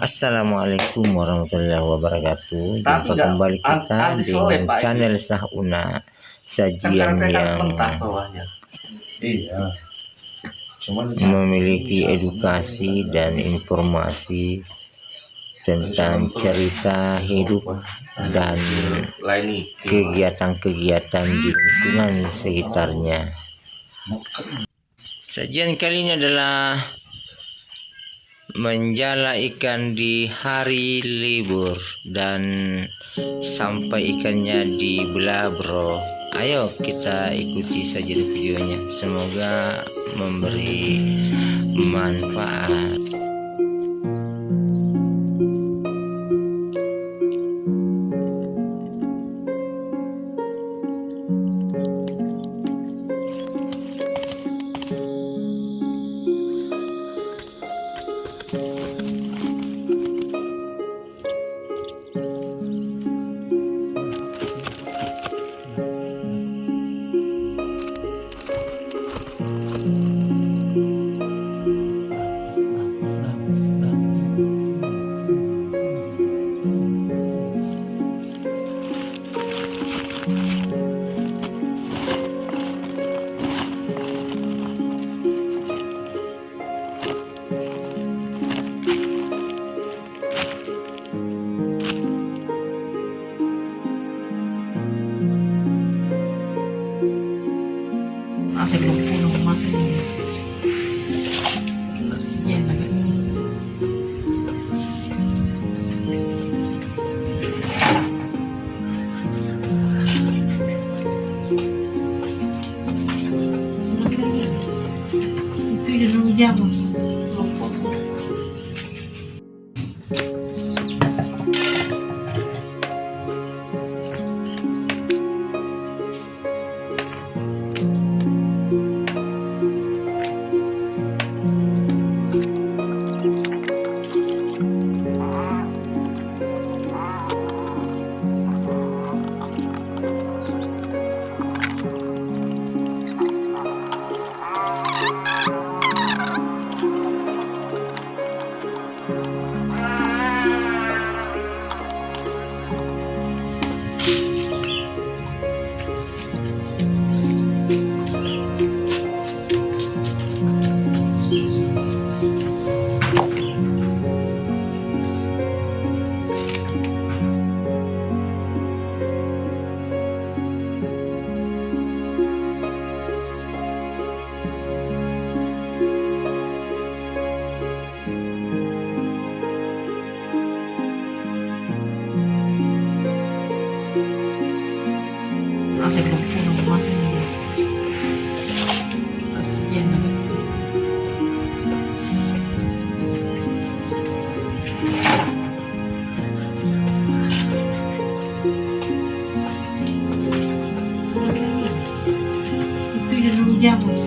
Assalamualaikum warahmatullahi wabarakatuh. Tapi Jumpa kembali kita dengan channel Sahuna sajian yang. Iya. Cuman memiliki edukasi dan informasi tentang cerita hidup dan kegiatan-kegiatan di lingkungan sekitarnya. Sajian kali ini adalah menjala ikan di hari libur dan sampai ikannya dibelah bro. Ayo kita ikuti saja videonya. Semoga memberi manfaat. Masih belum pulang masih Sekian lagi. Itu Ah, c'est bon. Pour le c'est mieux. Et puis, je vous garde.